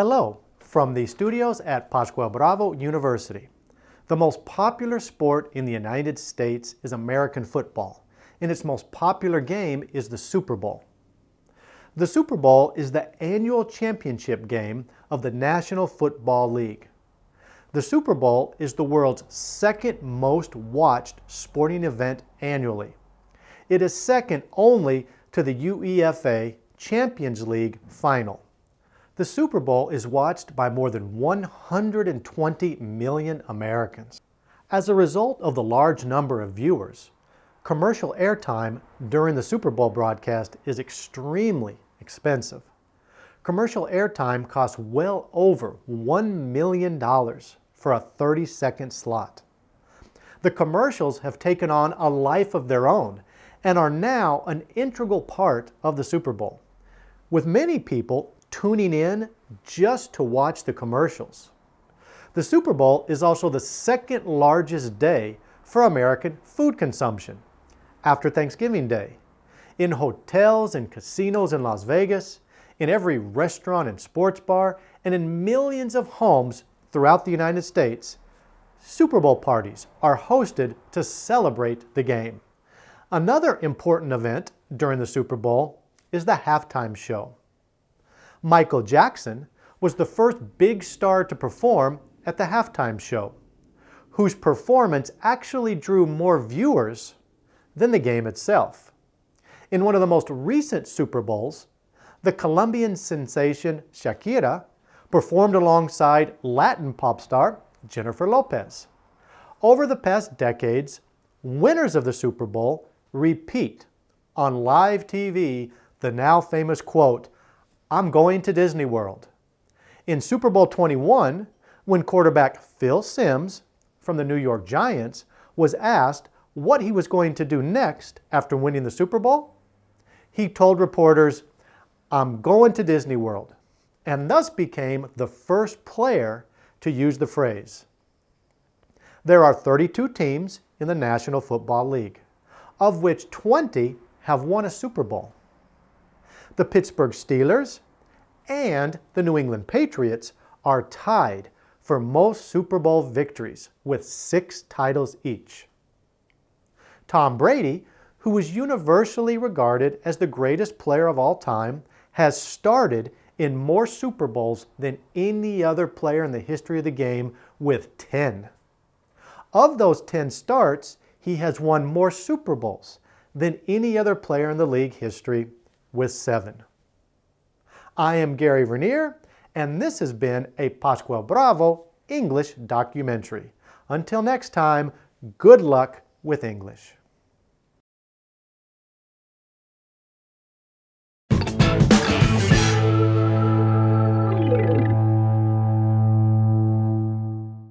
Hello from the studios at Pascual Bravo University. The most popular sport in the United States is American football, and its most popular game is the Super Bowl. The Super Bowl is the annual championship game of the National Football League. The Super Bowl is the world's second most watched sporting event annually. It is second only to the UEFA Champions League final. The Super Bowl is watched by more than 120 million Americans. As a result of the large number of viewers, commercial airtime during the Super Bowl broadcast is extremely expensive. Commercial airtime costs well over $1 million for a 30-second slot. The commercials have taken on a life of their own and are now an integral part of the Super Bowl, with many people tuning in just to watch the commercials. The Super Bowl is also the second largest day for American food consumption, after Thanksgiving Day. In hotels and casinos in Las Vegas, in every restaurant and sports bar, and in millions of homes throughout the United States, Super Bowl parties are hosted to celebrate the game. Another important event during the Super Bowl is the halftime show. Michael Jackson was the first big star to perform at the halftime show, whose performance actually drew more viewers than the game itself. In one of the most recent Super Bowls, the Colombian sensation Shakira performed alongside Latin pop star Jennifer Lopez. Over the past decades, winners of the Super Bowl repeat on live TV the now famous quote, I'm going to Disney World. In Super Bowl 21, when quarterback Phil Simms from the New York Giants was asked what he was going to do next after winning the Super Bowl, he told reporters, I'm going to Disney World and thus became the first player to use the phrase. There are 32 teams in the National Football League, of which 20 have won a Super Bowl. The Pittsburgh Steelers and the New England Patriots are tied for most Super Bowl victories with six titles each. Tom Brady, who is universally regarded as the greatest player of all time, has started in more Super Bowls than any other player in the history of the game with 10. Of those 10 starts, he has won more Super Bowls than any other player in the league history with seven. I am Gary Vernier, and this has been a Pascual Bravo English documentary. Until next time, good luck with English.